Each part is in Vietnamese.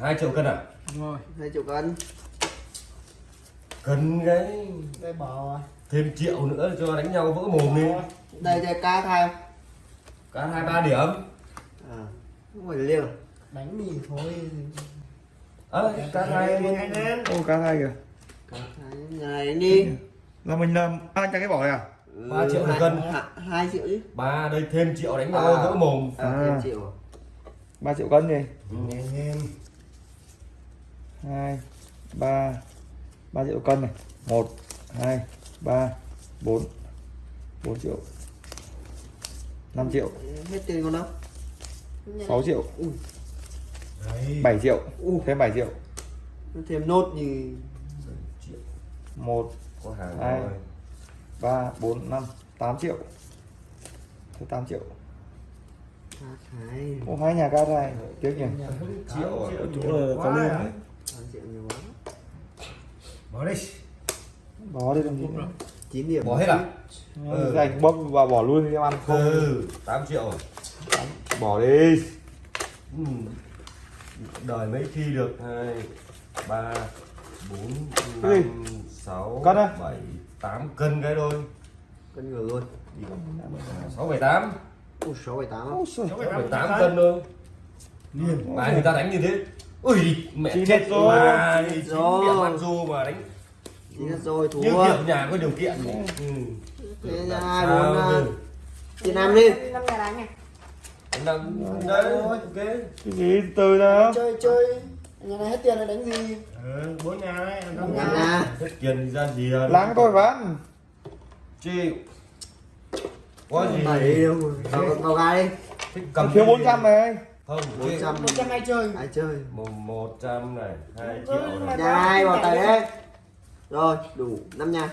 2 triệu cân à? Đúng rồi, 2 triệu cân. Cân cái cái bò. À? Thêm triệu nữa cho đánh nhau vỡ mồm đi. Đây đây cá thai. Cá hai ba điểm. À, không phải liêng. Đánh mì thôi. Ơ, à, cá thai luôn. Ô cá thai kìa. Cá thai này đi. Là mình làm ăn cho cái bò này à? Ừ, 3 triệu một cân. 2 triệu chứ. Ba đây thêm triệu đánh nhau à, vỡ mồm. À, à. thêm triệu. 3 triệu cân đi. Ừ. Nghe. 2 3 3 triệu cân này. 1 2 3 4 4 triệu. 5 triệu. Hết tiền con đâu? 6 triệu. Ui. 7 triệu. Ui. thêm 7 triệu. Thêm nốt gì 1 2 3 4 5 8 triệu. Thế 8 triệu. Ô, hai nhà ca này tiếc nhỉ. Triệu ở chỗ là có lương à? đấy nhiều quá bỏ đi bỏ đi gì nữa. 9 điểm. Bỏ hết à? Ừ. ừ. anh bóp và bỏ luôn đi em ăn không? Ừ tám triệu bỏ đi. Ừ. đời mấy khi được? Hai ba bốn năm sáu bảy tám. Cân cái thôi. Cân ngửa luôn. Sáu bảy tám. Sáu bảy tám. Sáu bảy tám cân thôi. Liền mà người ta đánh như thế ui mẹ chết hết rồi rồi. mà Chín rồi. ăn du mà đánh chín hết rồi thua như kiểu nhà có điều kiện ừ. thế Làm là hai bốn à, tiền năm đi năm nhà đánh này Đánh đấy ok cái gì từ đó chơi chơi nhà này hết tiền rồi đánh gì ừ bốn nhà đấy năm nhà nhà hết tiền ra gì à? láng tôi bán chịu có gì đâu gà đi thích cầm thiếu gì? 400 này không bốn chịu. trăm một trăm ai chơi. Ai chơi. Một một trăm này hai triệu này. hai vào tay đấy rồi đủ năm nhà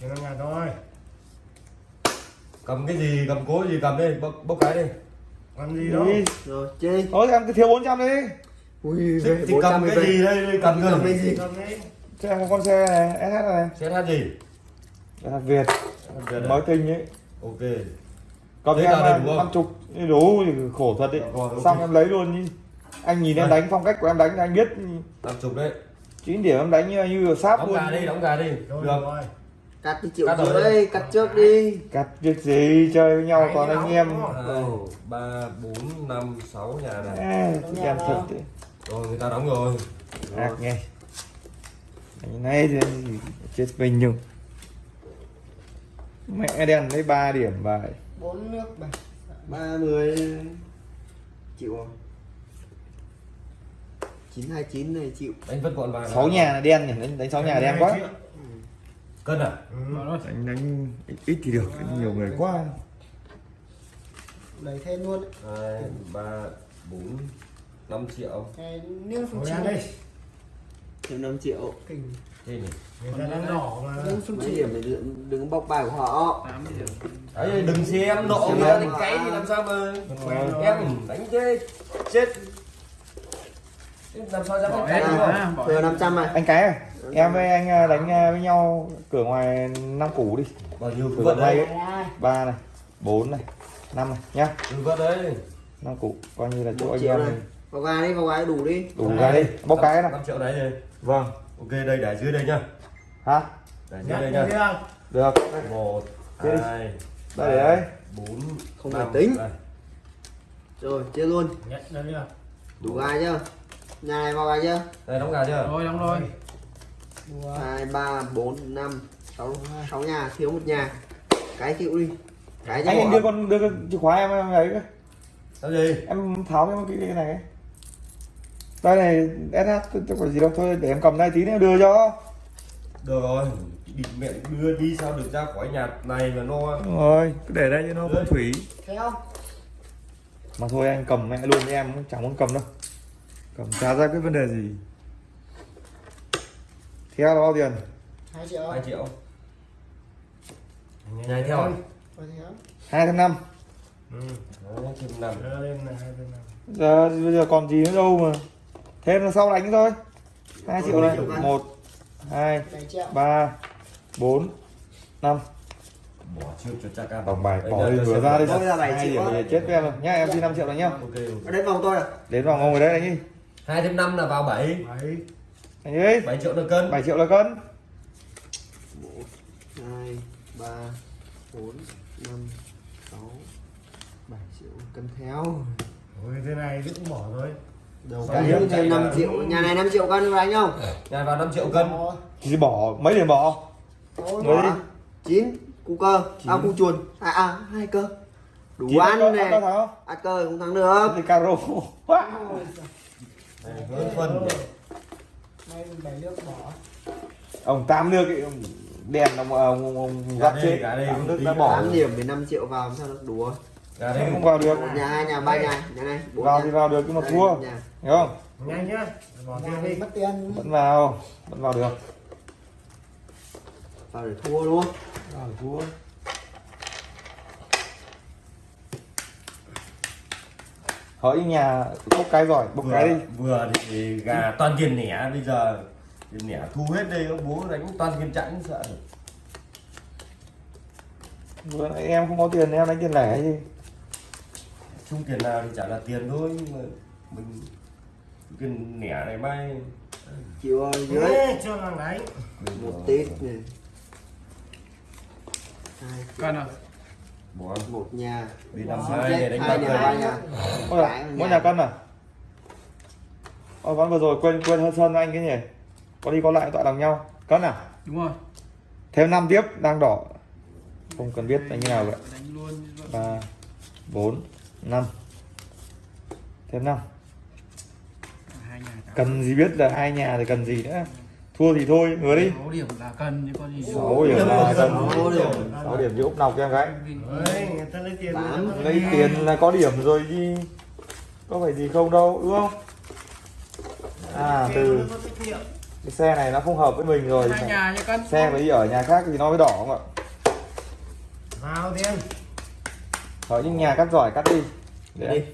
chỉ năm nhà thôi. Cầm cái gì cầm cố gì cầm đi bốc, bốc cái đi. Làm gì đâu. Rồi chơi. Thôi em cứ thiếu 400 đi. Ui thì, thì cầm cái gì đây? cầm cầm cái gì? gì? Cầm đi. Cho em con xe này SH này. Xe gì? SH Việt. Này. mới tinh ấy. Ok còn Đấy em là đầy đủ không? năm chục đủ thì khổ thật đấy. Rồi, ok. xong em lấy luôn đi anh nhìn em đánh phong cách của em đánh anh biết. Năm chục đấy. 9 điểm em đánh như, như là sáp đóng luôn. gà đi đóng gà đi. Được. rồi. Cắt đi triệu Cắt rồi. cắt trước đi. Cắt việc gì chơi với nhau Đấy, toàn đi anh em. đóng. ba bốn năm sáu nhà này. À, Đóng em thật đấy. Rồi người ta đóng rồi. Ác nghe. Cái này thì anh chết mình nhung mẹ đen lấy 3 điểm bài bốn nước bảy ba mươi chịu không? Chín hai chín này chịu. Đánh vất gọn bài 6 nhà là đen nhỉ? Đánh, 6 nhà đen quá. Cân à? Ừ. đánh đánh ít, thì được nhiều người quá. Đẩy thêm luôn hai ba bốn năm triệu. Phương Ngồi trình ăn thêm 5 triệu. Kinh. Thế nhỉ người ta đang đỏ mà. Trình điểm này đừng, đừng bóc bài của họ. Đấy đừng xem nộ em. thành cái thì làm sao mà em đánh chết chết. Thế làm sao dám đánh cái không thừa 500 này anh cái à? Em với anh à, đánh à, với nhau cửa ngoài năm củ đi. Bao nhiêu Cửa này ba này bốn này năm này nhá. Cứ vất đấy. Năm củ coi như là chỗ 1 anh em này. mình vào gà đi vào gà đủ đi. Đủ ra đi. Bóc cái này năm triệu đấy rồi vâng. Ok đây để dưới đây nhá hả? Để nhắc đây nhớ nhá chưa được. Một Thế đi. hai đây để đấy bốn Không phải tính. Đây. rồi chia luôn. Chưa đủ gà chưa? Nhà này vào gà chưa? Đây đóng gà chưa? Rồi đóng rồi. Hai ba bốn năm sáu sáu nhà thiếu một nhà. Cái chịu đi. Cái anh bỏ. đưa con đưa con chìa khóa em em ấy cái. sao gì? Em tháo cái cái, cái này đây này SH tôi có gì đâu thôi để em cầm đây tí nữa đưa cho được rồi định mẹ đưa đi sao được ra khỏi nhà này mà no. Rồi cứ để đây cho nó phong thủy. Theo mà thôi anh cầm mẹ luôn em chẳng muốn cầm đâu. Cầm chả ra cái vấn đề gì. Theo là bao tiền? Hai triệu. Hai triệu. Nhảy theo. À Rồi hai trăm năm. Ừ giờ bây giờ còn gì nữa đâu mà. Thêm là sau đánh thôi. Hai triệu này. một hai ba bốn năm. Bỏ trước cho chắc ăn. Tổng bài bỏ đi vừa ra đi là Hai điểm thì chết với em rồi. Nhá em xin 5 triệu rồi nhá. Đến vòng tôi à? Đến vào ngồi ngồi đấy đánh đi hai thêm năm là vào bảy. Bảy. Đánh đi bảy triệu được cân. 7 triệu là cân. Hai ba bốn năm sáu. Bảy triệu cân theo. Ôi, thế này cũng bỏ thôi đầu Sáu cái điểm thêm chạy 5 là- triệu. Nhà này 5 triệu cân đánh không? Nhà vào 5 triệu cân. Thì bỏ mấy điểm bỏ? Người đi. chín. Cu cơ. À cu chuồn. À à hai cơ. Đủ Chín ăn này không? Ăn cơ cũng thắng được. Thì caro. Hơn phân Nay mình bảy nước bỏ. Ông tam nước ấy, ông đèn ông ông, ông Gà gắt chết. gà đây, nước đã bỏ 8 điểm với 5 triệu vào làm sao được đủ rồi ra đây không vào được? Một nhà hai nhà ba nhà nhà này vào nhà. thì vào được nhưng mà Đây, thua. nhà. hiểu không? Nhanh nhá Nhà mất tiền. Vẫn vào vẫn vào được. Vào để thua luôn. Vào để thua. Hỏi nhà bốc cái giỏi bốc cái đi. vừa, thì gà toàn tiền nẻ bây giờ tiền nẻ thu hết đây bố đánh toàn tiền chẵn sợ. Vừa nãy em không có tiền em đánh tiền lẻ gì chung tiền nào thì chả là tiền thôi nhưng mà mình cái nẻ này may chịu rồi dưới. Ê, cho thằng đánh một tít này hai Cân à? bỏ một nhà. Đi năm hai để đánh hai ba nhà. Cân nhà mỗi nhà, cân à Ôi ván vừa rồi quên quên hơn sơn anh cái nhỉ? Có đi có lại tọa đồng nhau. Cân à Đúng rồi. thêm năm tiếp đang đỏ. Không cần biết đánh như nào vậy. Ba bốn năm. Thêm năm. Hai nhà cả. cần gì biết là hai nhà thì cần gì nữa? Thua thì thôi ngứa đi. Sáu điểm là cân chứ có gì. sáu điểm là cần. Sáu điểm. sáu điểm chứ úp nọc cho em gái. Ôi, người ta lấy tiền lấy là có điểm rồi chứ có phải gì không đâu đúng không? À từ cái xe này nó không hợp với mình rồi. Xe phải đi ở nhà khác thì nó mới đỏ không ạ? Vào tiền ở những nhà cắt giỏi cắt đi. Để đi.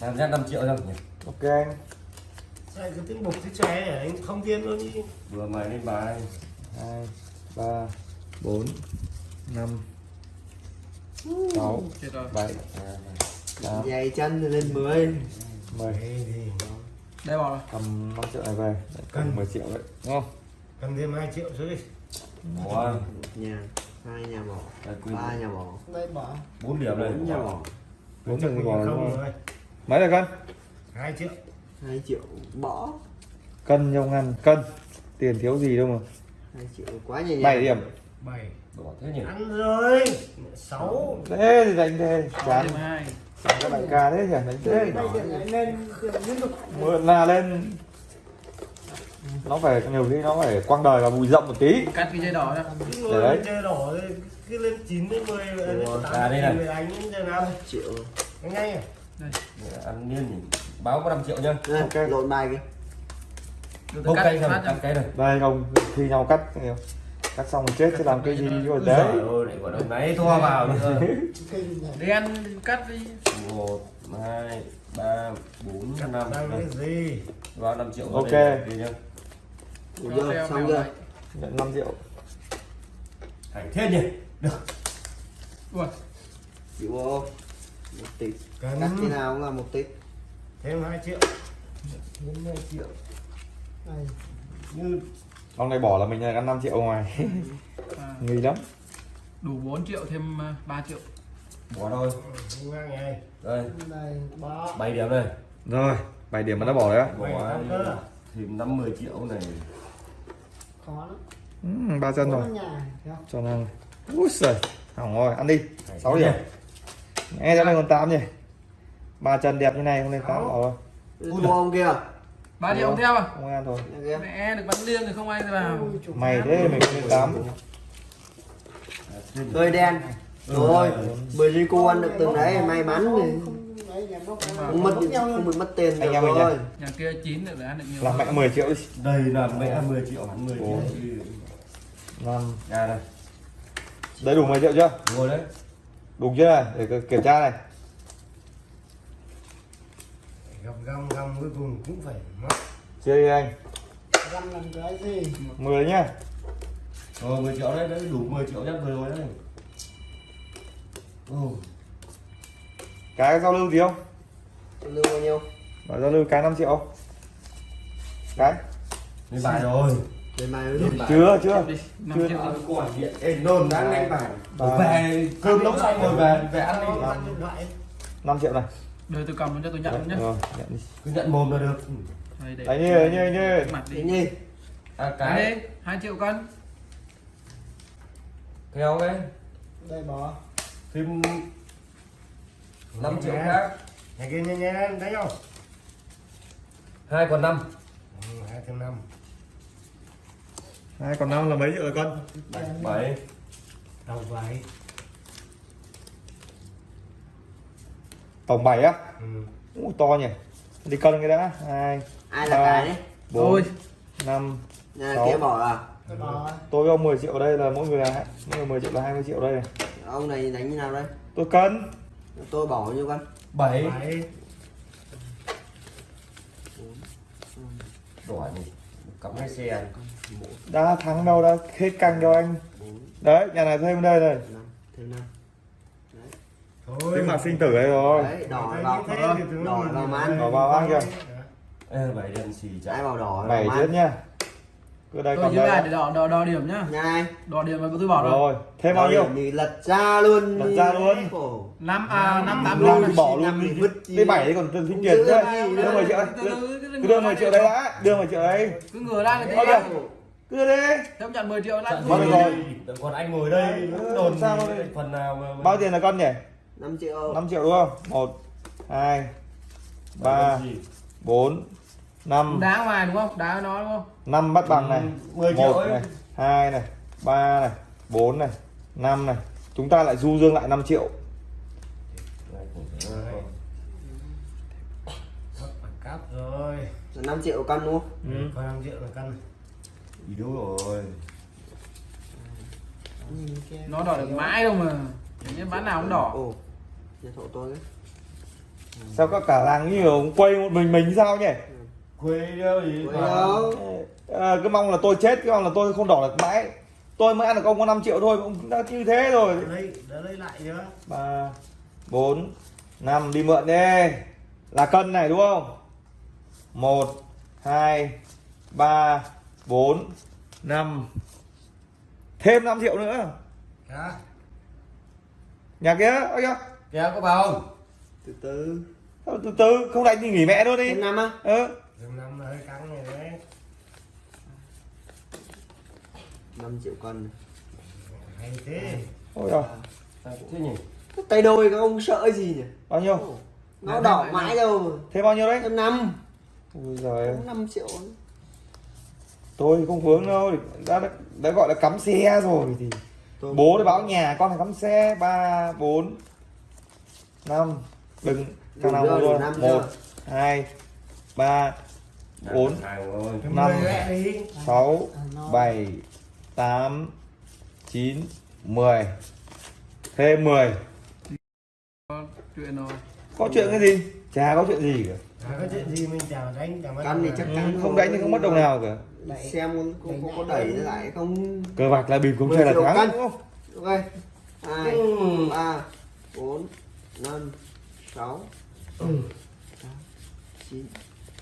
làm ra 5 triệu không nhỉ? Ok anh. Sao cứ tính bục cái chè này anh không tiền luôn đi vừa mày lên bài. Hai ba bốn năm sáu bảy dày chân lên 10 mười Đây bảo là. cầm 5 triệu này về. Cầm 10 triệu đấy. Đúng không? Cầm thêm 2 triệu nữa đi bỏ một nhà hai nhà bỏ ba nhà bỏ đây bỏ bốn điểm này. Bốn nhà bỏ bốn mình bỏ đúng không rồi. mấy là cân? 2 triệu. Hai triệu bỏ cân trong ngăn. Cân. Tiền thiếu gì đâu mà. Hai triệu quá nhàng. 7 điểm 7 bỏ thế nhỉ? Ăn rồi. 6 thế thì đánh thế chán. Các bạn ca thế nhỉ đánh thế. Đây lên mượn là lên. Nó phải nhiều khi nó phải quăng đời và bùi rộng một tí. Cắt cái dây đỏ ra. Cứ Để đấy. chơi đỏ cứ lên 9 đến 10 lên Ủa, 8 à, đây này. người đánh đến giờ triệu. Đánh ngay à? Để ăn nhiên nhỉ báo có 5 triệu nhá. Đây, Ok. lộn bài kìa. Cắt cây phát rồi cắt cái này. Đây không thi nhau cắt cắt xong rồi chết chứ làm cái gì rồi đấy ơi, lại còn ông nấy thua vào nữa. Này Đen cắt đi. một hai ba bốn năm. gì? Vào 5 triệu Ok. theo xong này. nhận 5 triệu. Thành thế nhỉ? Được. Ui, chịu không? Một tít. Cắt thế nào cũng là một tít. Thêm 2 triệu. Thêm 2 triệu. Này. Như ông này bỏ là mình là ăn 5 triệu ngoài. À, nghi lắm. Đủ 4 triệu thêm à, 3 triệu. bỏ thôi. Này đây. 7 điểm này rồi 7 điểm mà nó bỏ đấy á. Bỏ Bảy tám à? thêm 50 triệu này. Khó lắm. Ừ, ba chân rồi. Cho năng ui giời hỏng rồi ăn đi. 6 điểm nghe cho này còn 8 nhỉ? Ba chân đẹp như này không lên 8 bỏ rồi ông kia 3 triệu theo à? không ăn thôi. Mẹ được bắn liêng thì không ai vào. Mày thế mình không 8 hơi đen. Rồi bởi vì cô ăn được từng đấy may mắn thì không không mất không bị mất tiền Anh được em mình rồi. Nhà kia 9 được ăn được nhiều. làm mẹ 10 triệu đây là mẹ 10 triệu hẳn 10 Ủa. triệu năm nhà này đấy đủ 10 triệu chưa? Ngồi đấy. Đủ chưa? Này để kiểm tra này gặp găm găm cuối cùng cũng phải mất. Chia đi anh? Răm làm cái gì? 10 nhá. Rồi 10 triệu đấy đấy đủ 10 triệu nhất vừa rồi đấy. Ừ. cái giao lưu gì không? Lưu bao nhiêu? Bảo giao lưu cái 5 triệu. Cái lên bài rồi. Lên bài đúng chưa chưa. Chưa. Ảnh điện ê nôn đang lên bài. về cơm nấu xong rồi về về ăn đi. Ăn điện thoại. 5 triệu này Đợi tôi cầm cho tôi nhận dạ, nhé. Vâng, nhận đi. Cứ nhận mồm là được. Ừ. Đây, Đấy, như, như, như. Mặt đi. Như. À, cái. Đấy, 2 triệu cân. Kéo đấy. Đây bỏ. Phim 5 triệu khác. Nhà kia nhé nhé, đấy không? 2 còn 5. Ừ, 2 còn 5. 2 còn 5 là mấy triệu cân? con? 7. 7. Đầu 7. tổng bảy á? Ừ. Ui, to nhỉ. Đi cân cái đã. Hai ai là cái đấy? bốn năm sáu. bỏ à? Tôi với ông 10 triệu đây là mỗi người là mỗi người 10 triệu là 20 triệu đây này. Ông này đánh như nào đây? Tôi cân. Tôi bỏ nhiêu cân bảy. Đỏ này cắm hai xe đã thắng đâu đã hết căng cho anh. Đấy nhà này thêm đây này. Thêm năm tính mặt sinh tử đây rồi. Đấy đỏ vào đỏ vào man thấy. Đỏ vào ăn kìa. ê bảy đèn xì chạy vào đỏ bảy chết nhá. Cứ đây tôi còn giữ lại để đây đo đo đo điểm nhá. Này. Đo điểm mà tôi bỏ rồi rồi thêm bao nhiêu? thì lật ra luôn Lật ra luôn. Năm à năm tám Luôn bỏ năm luôn cái bảy đấy còn tiền Giữ nữa đưa 10 triệu đưa, cứ 10 triệu đấy đã. Đưa 10 triệu đấy cứ ngửa ra cái thế cứ đưa đi. Theo nhận 10 triệu lại Bao nhiêu rồi? còn anh ngồi đây đồn sao đây? phần nào mà bao tiền là con nhỉ 5 triệu. 5 triệu đúng không? Một hai ba bốn năm. Đá ngoài đúng không? Đá nó đúng không? Năm bắt bằng này. 10 triệu một ấy này hai này ba này bốn này năm này. Chúng ta lại du dương lại 5 triệu. Cáp rồi. 5 triệu con đúng không? Ừ. còn 5 triệu là cân yếu rồi Nhìn kia. nó đỏ được mãi đâu mà. Bán nào cũng đỏ. Ồ nhà thổ tôi đấy. Sao các cả làng như kiểu quay một mình mình sao nhỉ? Quê đâu gì Quê đâu. à, cứ mong là tôi chết cứ mong là tôi không đỏ được mãi. Tôi mới ăn được ông có 5 triệu thôi mà ông đã như thế rồi. Đã lấy đã lấy lại chưa? Ba bốn năm đi mượn đi. Là cân này đúng không? Một hai ba bốn năm. Thêm 5 triệu nữa. Hả? Nhà kia ôi kìa kéo có vào không? Từ từ. Từ từ không đánh thì nghỉ mẹ luôn đi. Năm á. Ừ. năm là hơi căng này đấy. 5 triệu con hay thế. Ôi rồi À, thế nhỉ? Tay đôi các ông sợ gì nhỉ? Bao nhiêu? Nó Thêm đỏ mãi đâu. Thêm bao nhiêu đấy? Thêm năm. Ôi giời ơi. 5 triệu. Tôi không vướng đâu. Đã, đã gọi là cắm xe rồi thì Tôi- bố đã báo nhà con phải cắm xe. Ba bốn năm. Đừng thằng nào mua năm một chưa? hai ba Bốn. hàng rồi Thêm Năm. 10 lẹ đi. sáu À, nó. bảy tám chín mười. Thêm 10 Có chuyện rồi. Có chuyện cái gì? Chả có chuyện gì cả. Có chuyện gì mình chào đánh chào Cân thì chắc ừ, chắn không đánh thì không mất đồng nào cả. Đẩy. xem có, có, có, đẩy lại không cờ bạc là bịp không 10 chơi là thắng đúng không? Ok. Hai Ừ. ba bốn năm sáu tám chín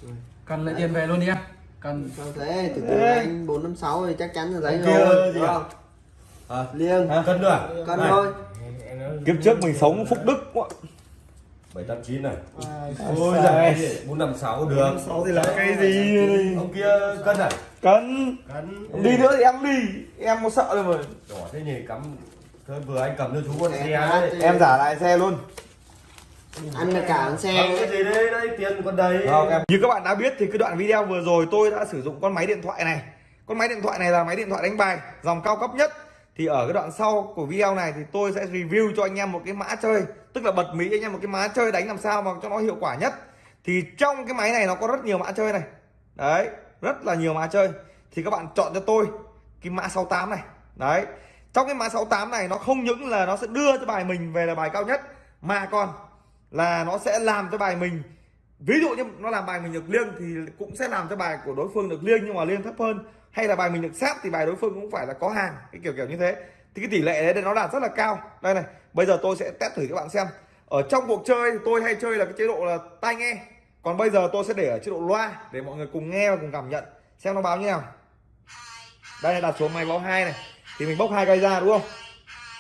mười. Cần lấy tiền về luôn đi em. Cần sao thế? Từ từ anh bốn năm sáu thì chắc chắn là giấy rồi đúng à? không? À, liêng. Cân nữa à? cân Này, thôi. Kiếp trước mình sống phúc đức quá. Bảy tám chín này. À, ôi giời bốn năm sáu được. Sáu thì là cái gì? Ông kia cân à? Cân. Cân. Đi nữa thì em đi. Em có sợ đâu mà. Đỏ thế nhỉ cắm Thôi vừa anh cầm cho chú con Xe đấy. đi. em giả lại xe luôn ăn được cả Cầm xe cái gì đấy đây tiền còn đầy em. Như các bạn đã biết thì cái đoạn video vừa rồi tôi đã sử dụng con máy điện thoại này. Con máy điện thoại này là máy điện thoại đánh bài dòng cao cấp nhất. Thì ở cái đoạn sau của video này thì tôi sẽ review cho anh em một cái mã chơi. Tức là bật mí cho anh em một cái mã chơi đánh làm sao mà cho nó hiệu quả nhất. Thì trong cái máy này nó có rất nhiều mã chơi này. Đấy, rất là nhiều mã chơi. Thì các bạn chọn cho tôi cái mã 68 này. Đấy, trong cái mã 68 này nó không những là nó sẽ đưa cho bài mình về là bài cao nhất Mà còn là nó sẽ làm cho bài mình. Ví dụ như nó làm bài mình được liêng thì cũng sẽ làm cho bài của đối phương được liêng, nhưng mà liêng thấp hơn. Hay là bài mình được sát thì bài đối phương cũng phải là có hàng, cái kiểu kiểu như thế. Thì cái tỷ lệ đấy nó đạt rất là cao. Đây này, bây giờ tôi sẽ test thử các bạn xem. Ở trong cuộc chơi thì tôi hay chơi là cái chế độ là tai nghe. Còn bây giờ tôi sẽ để ở chế độ loa để mọi người cùng nghe và cùng cảm nhận. Xem nó báo như nào. Đây là đặt xuống máy báo hai này. Thì mình bốc hai cây ra, đúng không?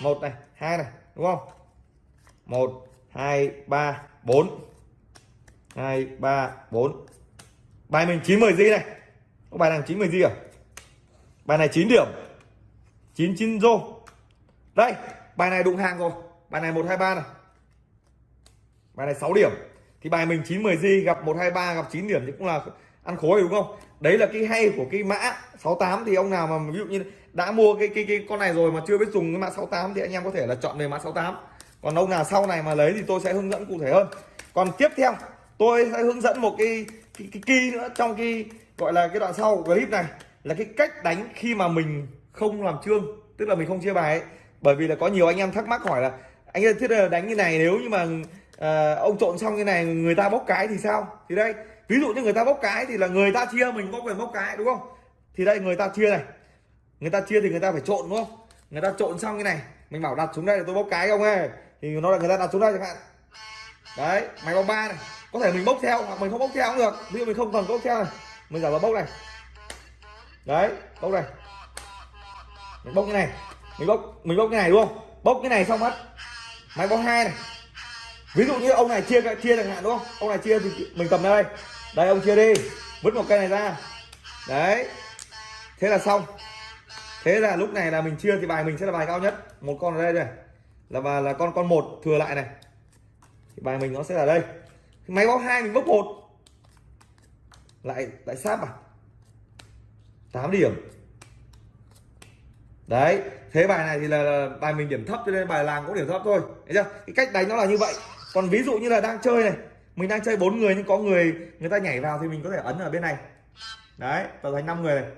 Một này, hai này, đúng không? Một hai, ba, bốn. Hai, ba, bốn. Bài mình chín mười di này. Có bài nào chín mười di à? Bài này 9 điểm. 99 rô. Đây, bài này đụng hàng rồi. Bài này 123 này. Bài này 6 điểm. Thì bài mình 9 10 di gặp 123 gặp 9 điểm thì cũng là ăn khối đúng không? Đấy là cái hay của cái mã 68 thì ông nào mà ví dụ như đã mua cái cái cái con này rồi mà chưa biết dùng cái mã 68 thì anh em có thể là chọn về mã 68 còn ông nào sau này mà lấy thì tôi sẽ hướng dẫn cụ thể hơn. Còn tiếp theo tôi sẽ hướng dẫn một cái cái, cái key nữa trong cái gọi là cái đoạn sau của clip này. Là cái cách đánh khi mà mình không làm trương tức là mình không chia bài ấy. bởi vì là có nhiều anh em thắc mắc hỏi là anh ơi thế là đánh như này nếu như mà à, ông trộn xong như này người ta bốc cái thì sao? Thì đây ví dụ như người ta bốc cái thì là người ta chia mình có quyền bốc cái đúng không? Thì đây người ta chia này. Người ta chia thì người ta phải trộn đúng không? Người ta trộn xong như này mình bảo đặt xuống đây là tôi bốc cái không ơi thì nó là người ta đặt xuống đây chẳng hạn. Đấy, máy bóng ba này. Có thể mình bốc theo, hoặc mình không bốc theo cũng được. Ví dụ mình không cần bốc theo này. Mình giả vào bốc này. Đấy bốc này. Mình bốc cái này. Mình bốc mình bốc cái này, đúng không? Bốc cái này xong mất. Máy bóng hai này. Ví dụ như ông này chia chia chẳng hạn, đúng không? Ông này chia thì mình cầm đây. Đây, ông chia đi. Vứt một cây này ra. Đấy. Thế là xong. Thế là lúc này là mình chia thì bài mình sẽ là bài cao nhất. Một con ở đây này là bài là con con một thừa lại này. Thì bài mình nó sẽ là đây. Máy báo hai mình bốc một. Lại lại sáp à 8 điểm. Đấy thế bài này thì là, là bài mình điểm thấp cho nên bài làng cũng điểm thấp thôi. Thấy chưa? Cái cách đánh nó là như vậy. Còn ví dụ như là đang chơi này. Mình đang chơi bốn người nhưng có người người ta nhảy vào thì mình có thể ấn ở bên này. Đấy tạo thành 5 người này.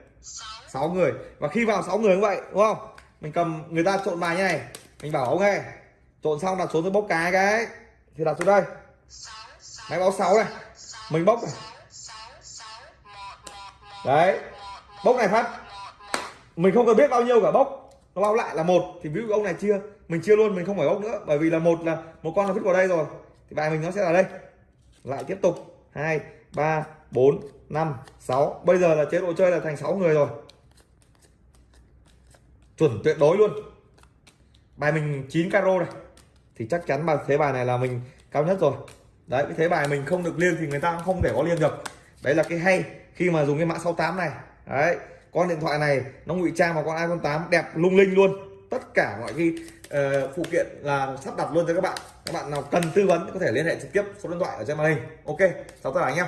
6 người. Và khi vào 6 người như vậy đúng không? Mình cầm người ta trộn bài như này mình bảo ông nghe trộn xong đặt xuống tôi bốc cái cái. Thì đặt xuống đây. Máy báo 6 này. Mình bốc này. Đấy. Bốc này phát. Mình không cần biết bao nhiêu cả bốc nó báo lại là một. Thì ví dụ ông này chia mình chia luôn, mình không phải bốc nữa. Bởi vì là một là một con là vứt vào đây rồi. Thì bài mình nó sẽ là đây. Lại tiếp tục. Hai, ba, bốn, năm, sáu. Bây giờ là chế độ chơi là thành 6 người rồi. Chuẩn tuyệt đối luôn bài mình 9 caro này. Thì chắc chắn bài thế bài này là mình cao nhất rồi. Đấy cái thế bài mình không được liên thì người ta cũng không thể có liên được. Đấy là cái hay khi mà dùng cái mã 68 này. Đấy con điện thoại này nó ngụy trang vào con iPhone 8 đẹp lung linh luôn. Tất cả mọi cái uh, phụ kiện là sắp đặt luôn cho các bạn. Các bạn nào cần tư vấn có thể liên hệ trực tiếp số điện thoại ở trên màn hình. Ok chào tất cả anh em.